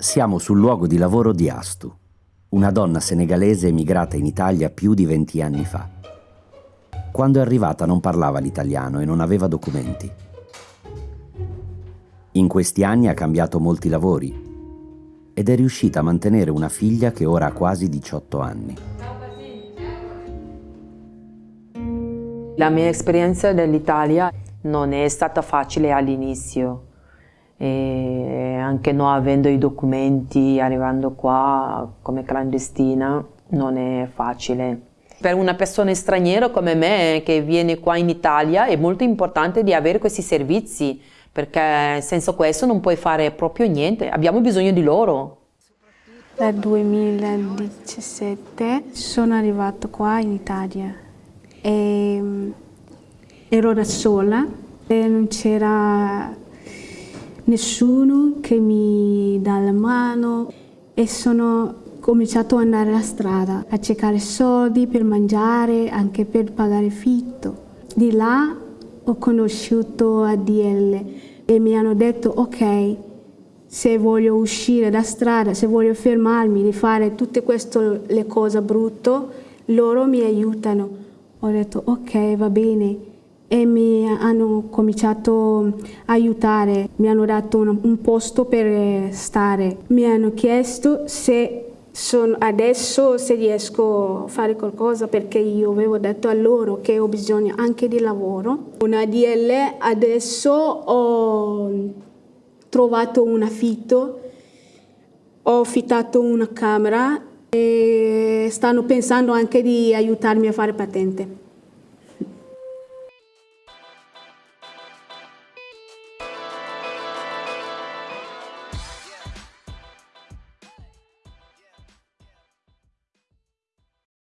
Siamo sul luogo di lavoro di Astu, una donna senegalese emigrata in Italia più di 20 anni fa. Quando è arrivata non parlava l'italiano e non aveva documenti. In questi anni ha cambiato molti lavori ed è riuscita a mantenere una figlia che ora ha quasi 18 anni. La mia esperienza dell'Italia non è stata facile all'inizio e anche non avendo i documenti, arrivando qua come clandestina, non è facile. Per una persona straniera come me che viene qua in Italia è molto importante di avere questi servizi perché senza questo non puoi fare proprio niente, abbiamo bisogno di loro. Nel 2017 sono arrivato qua in Italia e mm, ero da sola e non c'era nessuno che mi dà la mano e sono cominciato ad andare alla strada a cercare soldi per mangiare, anche per pagare fitto. Di là ho conosciuto ADL e mi hanno detto ok, se voglio uscire da strada, se voglio fermarmi di fare tutte queste cose brutte, loro mi aiutano. Ho detto ok, va bene e mi hanno cominciato a aiutare, mi hanno dato un, un posto per stare, mi hanno chiesto se sono, adesso se riesco a fare qualcosa perché io avevo detto a loro che ho bisogno anche di lavoro. Una DL adesso ho trovato un affitto, ho affittato una camera e stanno pensando anche di aiutarmi a fare patente.